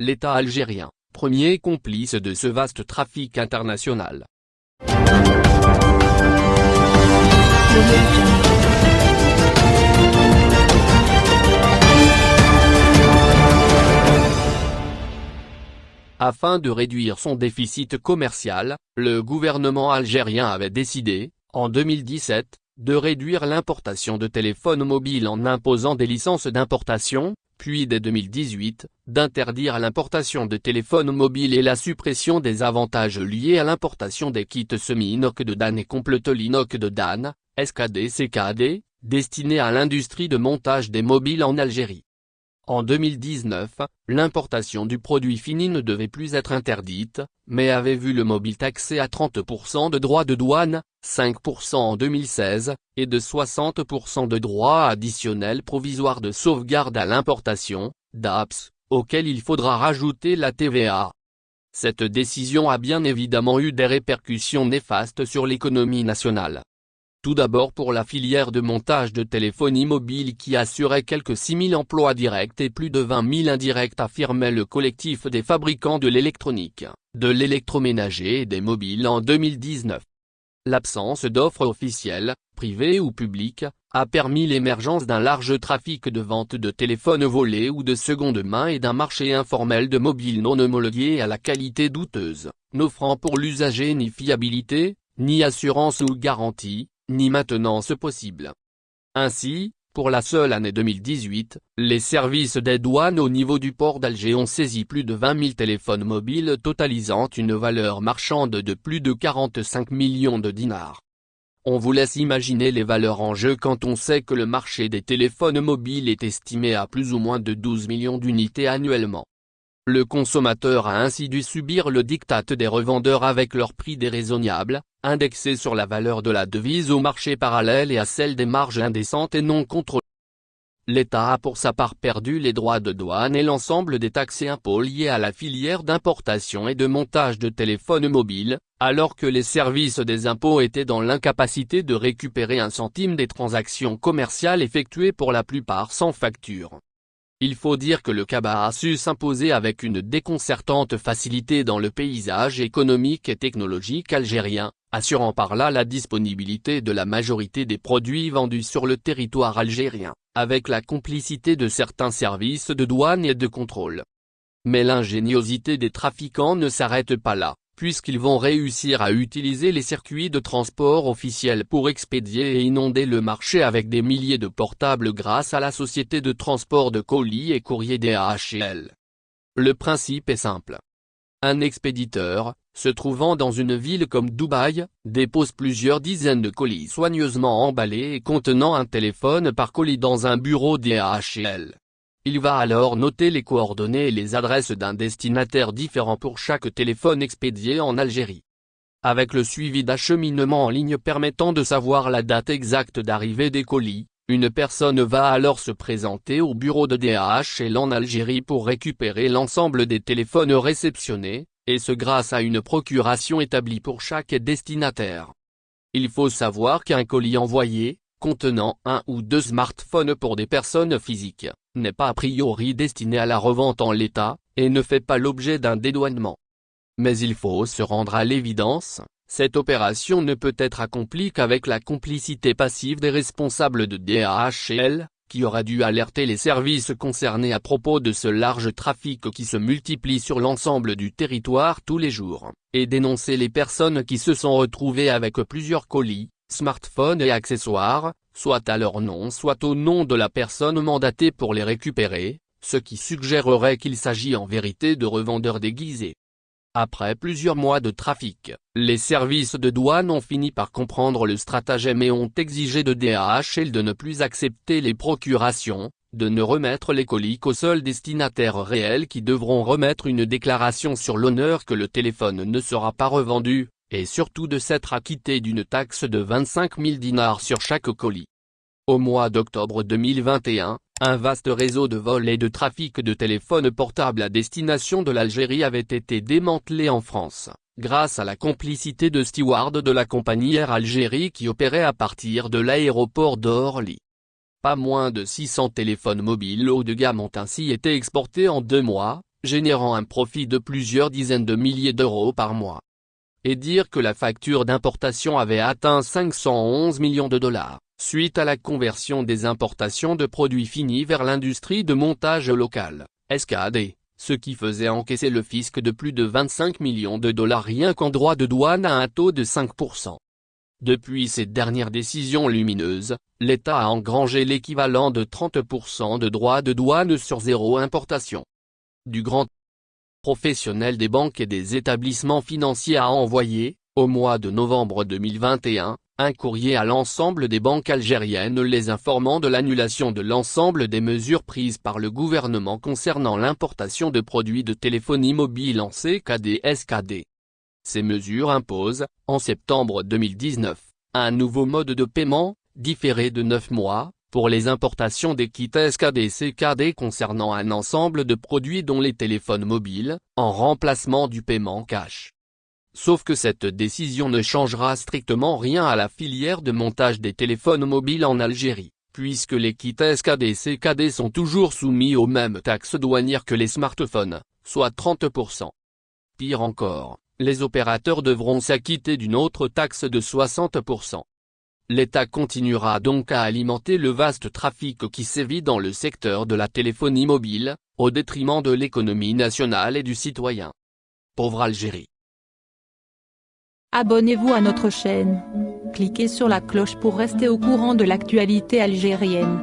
l'État algérien, premier complice de ce vaste trafic international. Afin de réduire son déficit commercial, le gouvernement algérien avait décidé, en 2017, de réduire l'importation de téléphones mobiles en imposant des licences d'importation, puis dès 2018, d'interdire l'importation de téléphones mobiles et la suppression des avantages liés à l'importation des kits semi-inox de Dan et complète l'inox de Dan, SKD-CKD, destinés à l'industrie de montage des mobiles en Algérie. En 2019, l'importation du produit fini ne devait plus être interdite, mais avait vu le mobile taxé à 30% de droits de douane, 5% en 2016, et de 60% de droits additionnels provisoires de sauvegarde à l'importation, DAPS, auxquels il faudra rajouter la TVA. Cette décision a bien évidemment eu des répercussions néfastes sur l'économie nationale. Tout d'abord pour la filière de montage de téléphonie mobile qui assurait quelques 6000 emplois directs et plus de 20 000 indirects affirmait le collectif des fabricants de l'électronique, de l'électroménager et des mobiles en 2019. L'absence d'offres officielles, privées ou publiques, a permis l'émergence d'un large trafic de vente de téléphones volés ou de seconde main et d'un marché informel de mobiles non homologués à la qualité douteuse, n'offrant pour l'usager ni fiabilité, ni assurance ou garantie, ni maintenance possible. Ainsi, pour la seule année 2018, les services des douanes au niveau du port d'Alger ont saisi plus de 20 000 téléphones mobiles totalisant une valeur marchande de plus de 45 millions de dinars. On vous laisse imaginer les valeurs en jeu quand on sait que le marché des téléphones mobiles est estimé à plus ou moins de 12 millions d'unités annuellement. Le consommateur a ainsi dû subir le diktat des revendeurs avec leur prix déraisonnable, indexé sur la valeur de la devise au marché parallèle et à celle des marges indécentes et non contrôlées. L'État a pour sa part perdu les droits de douane et l'ensemble des taxes et impôts liés à la filière d'importation et de montage de téléphones mobiles, alors que les services des impôts étaient dans l'incapacité de récupérer un centime des transactions commerciales effectuées pour la plupart sans facture. Il faut dire que le cabas a su s'imposer avec une déconcertante facilité dans le paysage économique et technologique algérien, assurant par là la disponibilité de la majorité des produits vendus sur le territoire algérien, avec la complicité de certains services de douane et de contrôle. Mais l'ingéniosité des trafiquants ne s'arrête pas là puisqu'ils vont réussir à utiliser les circuits de transport officiels pour expédier et inonder le marché avec des milliers de portables grâce à la société de transport de colis et courrier DHL. Le principe est simple. Un expéditeur, se trouvant dans une ville comme Dubaï, dépose plusieurs dizaines de colis soigneusement emballés et contenant un téléphone par colis dans un bureau DHL. Il va alors noter les coordonnées et les adresses d'un destinataire différent pour chaque téléphone expédié en Algérie. Avec le suivi d'acheminement en ligne permettant de savoir la date exacte d'arrivée des colis, une personne va alors se présenter au bureau de DHL en Algérie pour récupérer l'ensemble des téléphones réceptionnés, et ce grâce à une procuration établie pour chaque destinataire. Il faut savoir qu'un colis envoyé, contenant un ou deux smartphones pour des personnes physiques, n'est pas a priori destiné à la revente en l'état, et ne fait pas l'objet d'un dédouanement. Mais il faut se rendre à l'évidence, cette opération ne peut être accomplie qu'avec la complicité passive des responsables de DHL, qui aura dû alerter les services concernés à propos de ce large trafic qui se multiplie sur l'ensemble du territoire tous les jours, et dénoncer les personnes qui se sont retrouvées avec plusieurs colis, smartphones et accessoires, soit à leur nom soit au nom de la personne mandatée pour les récupérer, ce qui suggérerait qu'il s'agit en vérité de revendeurs déguisés. Après plusieurs mois de trafic, les services de douane ont fini par comprendre le stratagème et ont exigé de DHL de ne plus accepter les procurations, de ne remettre les colis qu'aux seuls destinataires réels qui devront remettre une déclaration sur l'honneur que le téléphone ne sera pas revendu, et surtout de s'être acquitté d'une taxe de 25 000 dinars sur chaque colis. Au mois d'octobre 2021, un vaste réseau de vols et de trafic de téléphones portables à destination de l'Algérie avait été démantelé en France, grâce à la complicité de stewards de la compagnie Air Algérie qui opérait à partir de l'aéroport d'Orly. Pas moins de 600 téléphones mobiles haut de gamme ont ainsi été exportés en deux mois, générant un profit de plusieurs dizaines de milliers d'euros par mois. Et dire que la facture d'importation avait atteint 511 millions de dollars, suite à la conversion des importations de produits finis vers l'industrie de montage local, SKD, ce qui faisait encaisser le fisc de plus de 25 millions de dollars rien qu'en droit de douane à un taux de 5%. Depuis ces dernières décisions lumineuses, l'État a engrangé l'équivalent de 30% de droits de douane sur zéro importation. Du grand professionnel des banques et des établissements financiers a envoyé, au mois de novembre 2021, un courrier à l'ensemble des banques algériennes les informant de l'annulation de l'ensemble des mesures prises par le gouvernement concernant l'importation de produits de téléphonie mobile en CKD-SKD. Ces mesures imposent, en septembre 2019, un nouveau mode de paiement, différé de 9 mois, pour les importations des kits SKD-CKD concernant un ensemble de produits dont les téléphones mobiles, en remplacement du paiement cash. Sauf que cette décision ne changera strictement rien à la filière de montage des téléphones mobiles en Algérie, puisque les kits SKD-CKD sont toujours soumis aux mêmes taxes douanières que les smartphones, soit 30%. Pire encore, les opérateurs devront s'acquitter d'une autre taxe de 60%. L'État continuera donc à alimenter le vaste trafic qui sévit dans le secteur de la téléphonie mobile, au détriment de l'économie nationale et du citoyen. Pauvre Algérie. Abonnez-vous à notre chaîne. Cliquez sur la cloche pour rester au courant de l'actualité algérienne.